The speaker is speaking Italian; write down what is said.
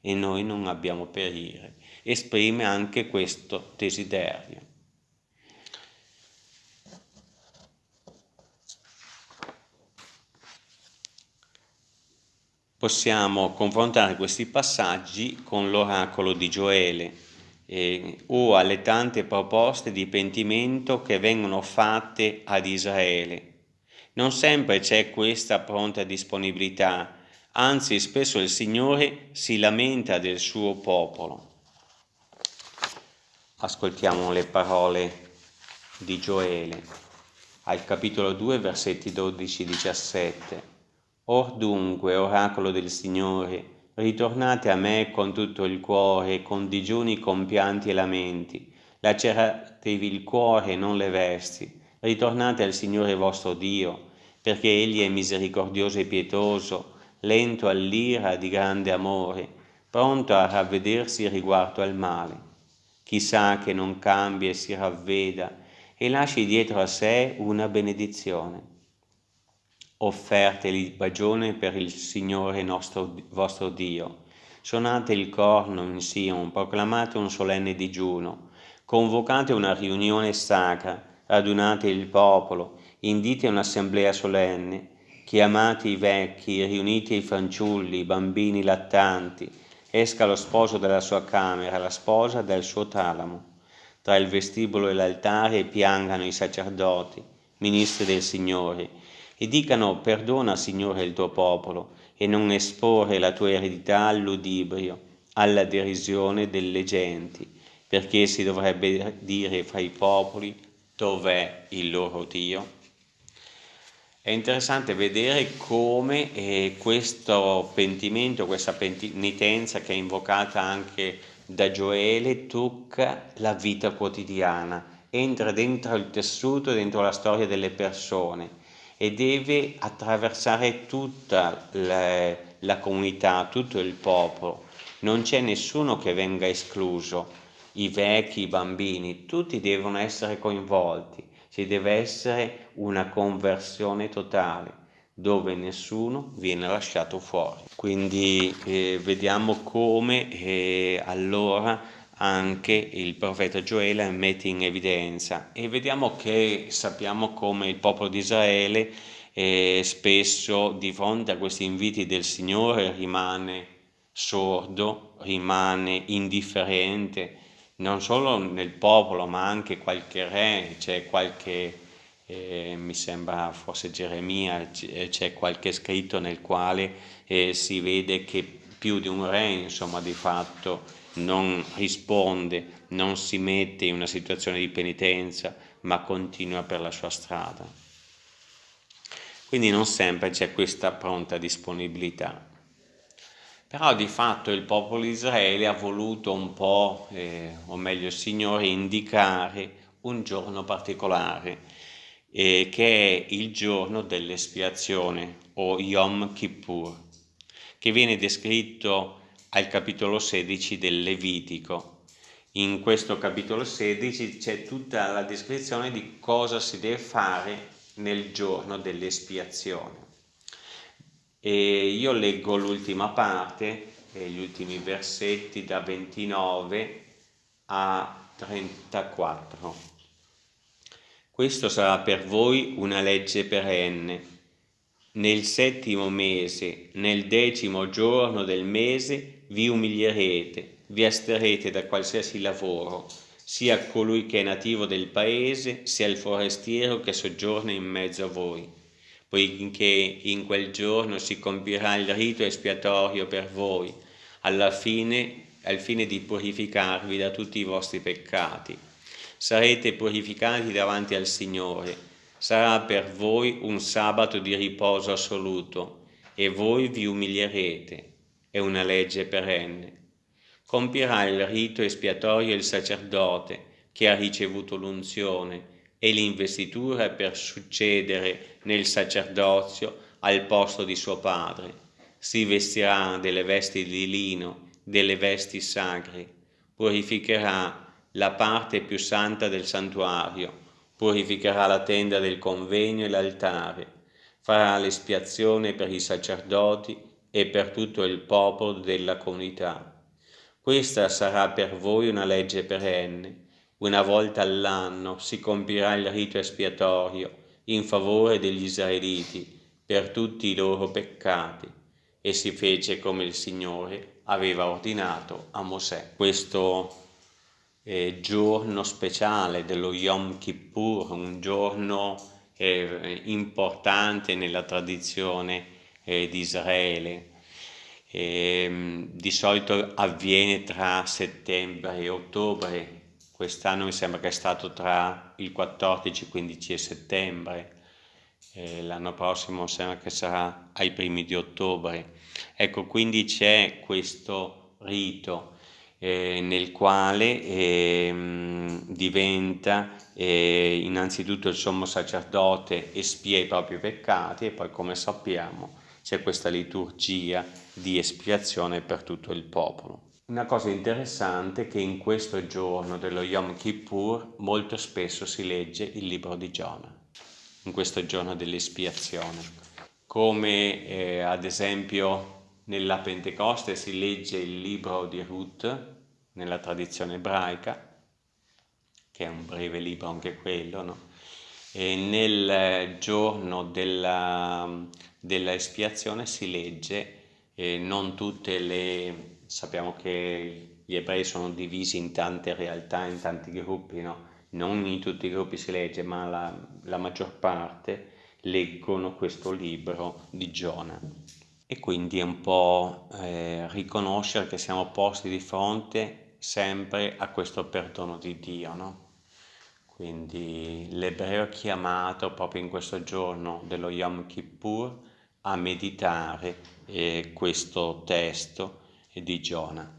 e noi non abbiamo perire. Esprime anche questo desiderio. Possiamo confrontare questi passaggi con l'oracolo di Gioele eh, o alle tante proposte di pentimento che vengono fatte ad Israele. Non sempre c'è questa pronta disponibilità, anzi spesso il Signore si lamenta del suo popolo. Ascoltiamo le parole di Gioele al capitolo 2 versetti 12-17. Or dunque, oracolo del Signore, ritornate a me con tutto il cuore, con digiuni compianti e lamenti, laceratevi il cuore non le vesti, ritornate al Signore vostro Dio, perché Egli è misericordioso e pietoso, lento all'ira di grande amore, pronto a ravvedersi riguardo al male. Chissà che non cambi e si ravveda e lasci dietro a sé una benedizione. Offerte bagione per il Signore nostro, vostro Dio. Suonate il corno in Sion, proclamate un solenne digiuno, convocate una riunione sacra, radunate il popolo, indite un'assemblea solenne, chiamate i vecchi, riunite i fanciulli, i bambini lattanti, esca lo sposo dalla sua camera, la sposa dal suo talamo. Tra il vestibolo e l'altare piangano i sacerdoti, ministri del Signore, e dicano perdona Signore il tuo popolo, e non esporre la tua eredità all'udibrio, alla derisione delle genti, perché si dovrebbe dire fra i popoli dov'è il loro Dio? È interessante vedere come eh, questo pentimento, questa penitenza che è invocata anche da Gioele, tocca la vita quotidiana, entra dentro il tessuto, dentro la storia delle persone e deve attraversare tutta la, la comunità, tutto il popolo. Non c'è nessuno che venga escluso, i vecchi, i bambini, tutti devono essere coinvolti ci deve essere una conversione totale dove nessuno viene lasciato fuori. Quindi eh, vediamo come eh, allora anche il profeta Gioele mette in evidenza e vediamo che sappiamo come il popolo di Israele eh, spesso di fronte a questi inviti del Signore rimane sordo, rimane indifferente, non solo nel popolo ma anche qualche re, c'è qualche, eh, mi sembra forse Geremia, c'è qualche scritto nel quale eh, si vede che più di un re insomma di fatto non risponde, non si mette in una situazione di penitenza ma continua per la sua strada. Quindi non sempre c'è questa pronta disponibilità. Però di fatto il popolo di Israele ha voluto un po', eh, o meglio il Signore, indicare un giorno particolare, eh, che è il giorno dell'espiazione o Yom Kippur, che viene descritto al capitolo 16 del Levitico. In questo capitolo 16 c'è tutta la descrizione di cosa si deve fare nel giorno dell'espiazione. E io leggo l'ultima parte, gli ultimi versetti da 29 a 34. Questo sarà per voi una legge perenne. Nel settimo mese, nel decimo giorno del mese, vi umilierete, vi asterete da qualsiasi lavoro, sia colui che è nativo del paese, sia il forestiero che soggiorna in mezzo a voi poiché in quel giorno si compirà il rito espiatorio per voi, alla fine, al fine di purificarvi da tutti i vostri peccati. Sarete purificati davanti al Signore, sarà per voi un sabato di riposo assoluto, e voi vi umilierete, è una legge perenne. Compirà il rito espiatorio il sacerdote che ha ricevuto l'unzione, e l'investitura per succedere nel sacerdozio al posto di suo padre. Si vestirà delle vesti di lino, delle vesti sacre, purificherà la parte più santa del santuario, purificherà la tenda del convegno e l'altare, farà l'espiazione per i sacerdoti e per tutto il popolo della comunità. Questa sarà per voi una legge perenne. Una volta all'anno si compirà il rito espiatorio in favore degli israeliti per tutti i loro peccati e si fece come il Signore aveva ordinato a Mosè. Questo eh, giorno speciale dello Yom Kippur, un giorno eh, importante nella tradizione eh, di Israele. Ehm, di solito avviene tra settembre e ottobre, quest'anno mi sembra che è stato tra il 14, 15 e settembre, eh, l'anno prossimo sembra che sarà ai primi di ottobre. Ecco, quindi c'è questo rito eh, nel quale eh, diventa eh, innanzitutto il sommo sacerdote espia i propri peccati e poi come sappiamo c'è questa liturgia di espiazione per tutto il popolo. Una cosa interessante è che in questo giorno dello Yom Kippur molto spesso si legge il libro di Giona, in questo giorno dell'espiazione, come eh, ad esempio nella Pentecoste si legge il libro di Ruth, nella tradizione ebraica, che è un breve libro anche quello, no? e nel giorno della, della espiazione si legge, eh, non tutte le, sappiamo che gli ebrei sono divisi in tante realtà, in tanti gruppi, no? non in tutti i gruppi si legge, ma la, la maggior parte leggono questo libro di Giona e quindi è un po' eh, riconoscere che siamo posti di fronte sempre a questo perdono di Dio, no? Quindi l'ebreo è chiamato proprio in questo giorno dello Yom Kippur a meditare eh, questo testo di Giona.